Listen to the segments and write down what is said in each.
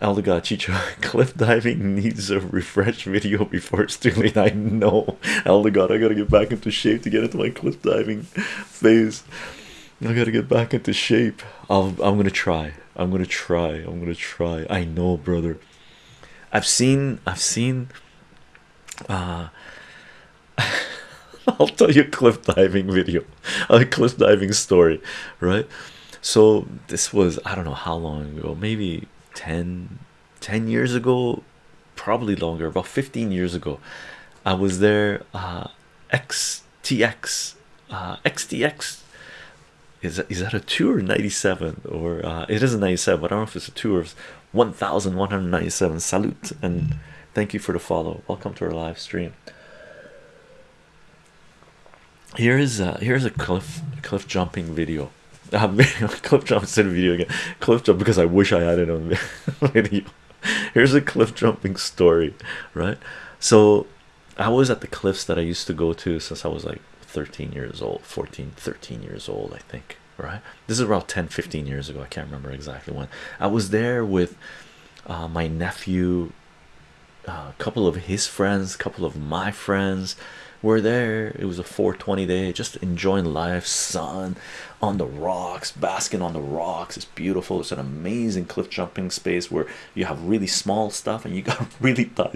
Eldegot Chicho cliff diving needs a refresh video before it's too late. I know Eldegot, I gotta get back into shape to get into my cliff diving phase. I gotta get back into shape. I'll, I'm gonna try. I'm gonna try. I'm gonna try. I know, brother. I've seen. I've seen. Uh, I'll tell you a cliff diving video, a cliff diving story, right? So this was I don't know how long ago, maybe 10, 10 years ago, probably longer, about 15 years ago. I was there. Uh, XTX, uh, XTX is that, is that a two or 97 or uh, it is a 97 but I don't know if it's a two or 1197 salute and thank you for the follow. Welcome to our live stream. Here is uh here's a cliff cliff jumping video uh, cliff jump instead of video again. Cliff jump because I wish I had it on video here's a cliff jumping story right? So I was at the cliffs that I used to go to since I was like 13 years old 14 13 years old I think right? This is about 10 15 years ago. I can't remember exactly when. I was there with uh, my nephew a couple of his friends a couple of my friends were there. It was a 420 day just enjoying life sun on the rocks basking on the rocks. It's beautiful. It's an amazing cliff jumping space where you have really small stuff and you got really high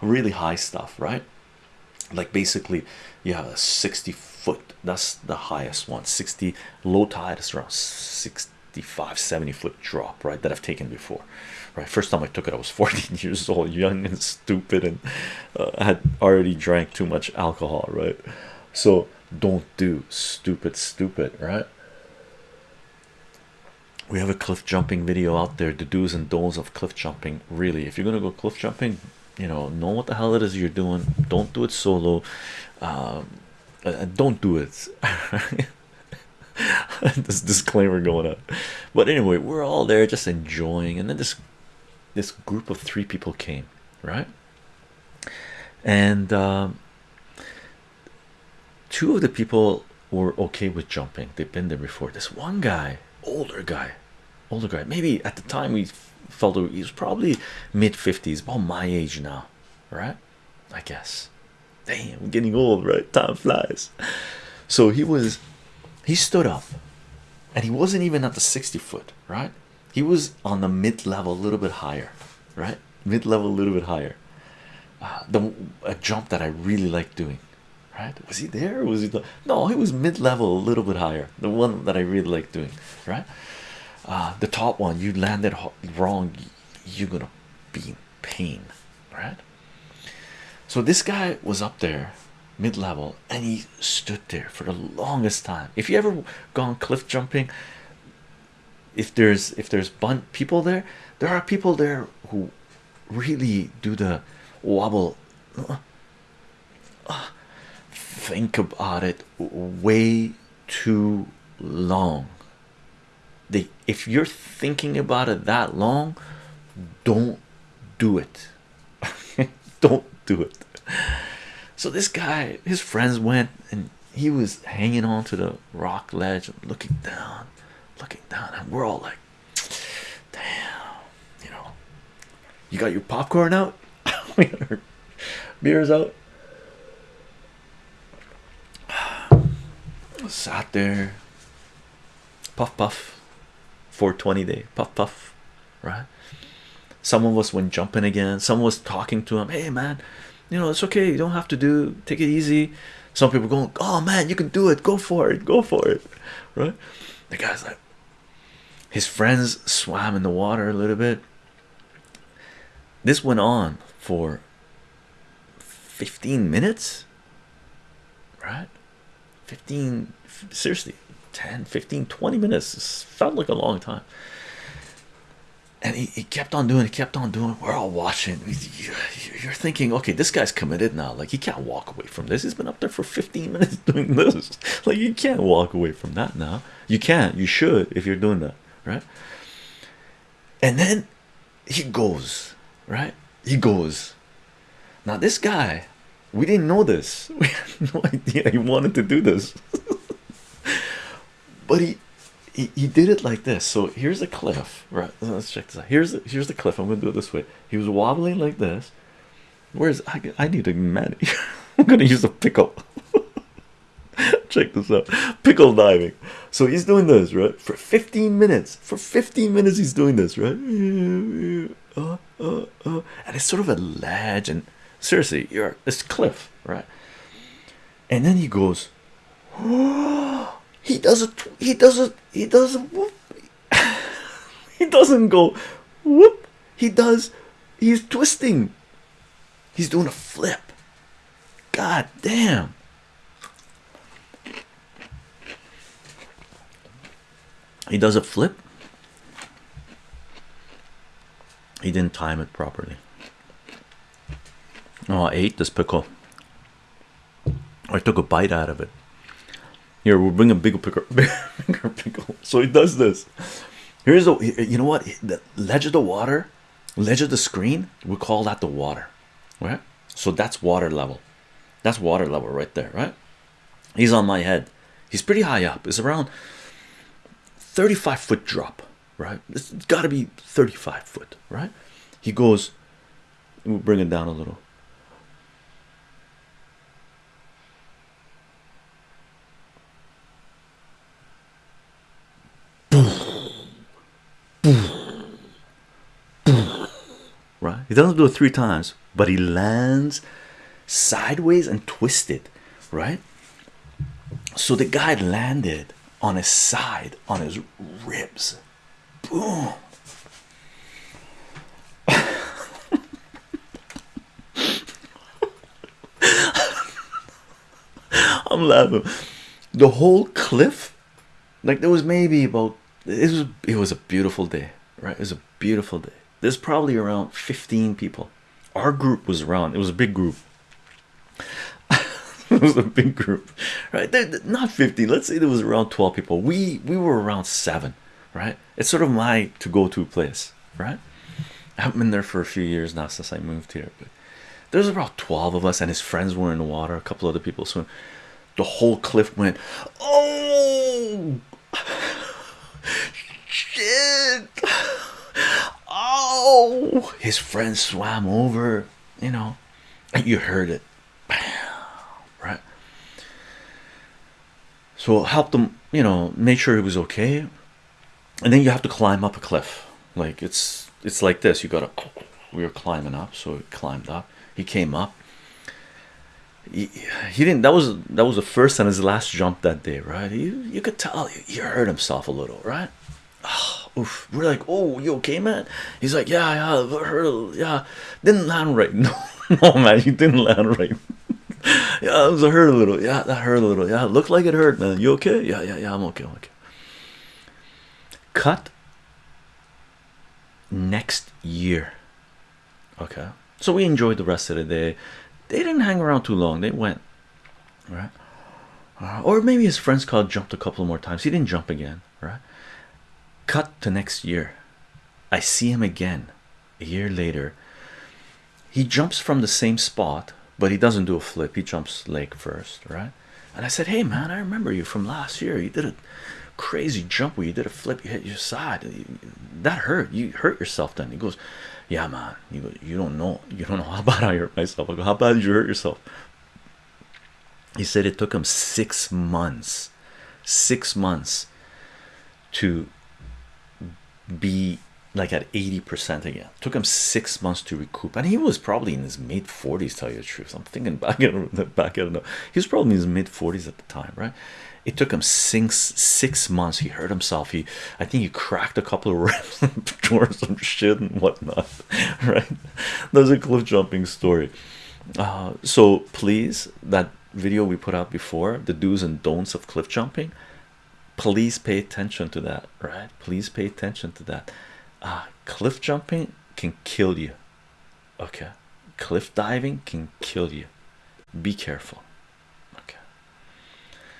really high stuff right? Like basically you have a 60 foot that's the highest one. 60 low tide is around 65 70 foot drop right that I've taken before right first time I took it I was 14 years old young and stupid and uh, had already drank too much alcohol right? So don't do stupid stupid right? We have a cliff jumping video out there the do's and don'ts of cliff jumping really. If you're gonna go cliff jumping you know know what the hell it is you're doing. Don't do it solo. Um, don't do it. This disclaimer going up. But anyway we're all there just enjoying and then this this group of three people came right? And um, two of the people were okay with jumping. They've been there before. This one guy older guy older guy maybe at the time we felt he was probably mid 50s about my age now right? I guess. Damn I'm getting old right? Time flies. So he was he stood up and he wasn't even at the 60 foot right he was on the mid-level a little bit higher right? Mid-level a little bit higher. Uh, the a jump that I really like doing right? Was he there was he the no he was mid-level a little bit higher. The one that I really like doing right? Uh, the top one you landed wrong you're gonna be in pain right? So this guy was up there mid-level and he stood there for the longest time. If you ever gone cliff jumping if there's if there's bun people there there are people there who really do the wobble think about it way too long. They if you're thinking about it that long don't do it. Don't do it. So this guy his friends went and he was hanging on to the rock ledge looking down looking down and we're all like damn you know. You got your popcorn out? Beers out? Sat there. Puff puff. 420 day. Puff puff. Right? Some of us went jumping again. Someone was talking to him. Hey man you know it's okay. You don't have to do take it easy. Some people going oh man you can do it. Go for it. Go for it. Right? The guy's like his friends swam in the water a little bit. This went on for 15 minutes? Right? 15 seriously 10 15 20 minutes. Felt like a long time. And he, he kept on doing it kept on doing. We're all watching. You're thinking okay this guy's committed now. Like he can't walk away from this. He's been up there for 15 minutes doing this. Like you can't walk away from that now. You can't. You should if you're doing that right and then he goes right he goes now this guy we didn't know this we had no idea he wanted to do this but he he, he did it like this. So here's a cliff, right? Let's check this out. Here's the, here's the cliff. I'm gonna do it this way. He was wobbling like this. Where's I? I need a man. I'm gonna use a pickle. Check this out. Pickle diving. So he's doing this right for 15 minutes. For 15 minutes, he's doing this right. Uh, uh, uh. And it's sort of a ledge, and seriously, you're this cliff, right? And then he goes. he does it. He does it. He does it. Whoop. he doesn't go whoop. He does. He's twisting. He's doing a flip. God damn. He does a flip. He didn't time it properly. Oh, I ate this pickle. I took a bite out of it. Here, we'll bring a bigger pickle, bigger pickle. So he does this. Here's the, you know what? The ledge of the water, ledge of the screen, we call that the water, right? So that's water level. That's water level right there, right? He's on my head. He's pretty high up. It's around 35 foot drop, right? It's got to be 35 foot, right? He goes, we'll bring it down a little. Right? He doesn't do it three times, but he lands sideways and twisted, right? So the guy landed on his side, on his ribs. Boom. I'm laughing. The whole cliff, like there was maybe about it was it was a beautiful day, right? It was a beautiful day. There's probably around 15 people. Our group was around, it was a big group. it was a big group, right? Not 15, let's say there was around 12 people. We we were around seven, right? It's sort of my to-go-to place, right? I haven't been there for a few years now since I moved here, but there's about 12 of us, and his friends were in the water, a couple other people swim. The whole cliff went, oh shit oh his friend swam over you know you heard it right so help them you know make sure he was okay. And then you have to climb up a cliff. Like it's it's like this. You gotta we were climbing up so he climbed up. He came up. He, he didn't that was that was the first and his last jump that day right? You you could tell he hurt himself a little right? Oh, oof. we're like oh you okay man? He's like yeah yeah yeah. Didn't land right. No no man you didn't land right yeah it was a hurt a little. Yeah that hurt a little. Yeah it looked like it hurt man. You okay? Yeah yeah yeah I'm okay I'm okay. Cut. Next year. Okay. So we enjoyed the rest of the day. They didn't hang around too long. They went right? Uh, or maybe his friends called jumped a couple more times. He didn't jump again right? Cut to next year. I see him again a year later. He jumps from the same spot but he doesn't do a flip. He jumps leg first right? And i said hey man i remember you from last year. You did a crazy jump where you did a flip. You hit your side. That hurt. You hurt yourself then. He goes yeah man. You go, you don't know. You don't know how bad i hurt myself. I go, how bad did you hurt yourself? He said it took him six months six months to be like at 80% again. Took him six months to recoup and he was probably in his mid 40s tell you the truth. I'm thinking back at back at know. He was probably in his mid 40s at the time right? It took him six six months. He hurt himself. He i think he cracked a couple of ribs tore some shit and whatnot right? There's a cliff jumping story. Uh, so please that video we put out before the do's and don'ts of cliff jumping please pay attention to that right? Please pay attention to that uh, cliff jumping can kill you. Okay. Cliff diving can kill you. Be careful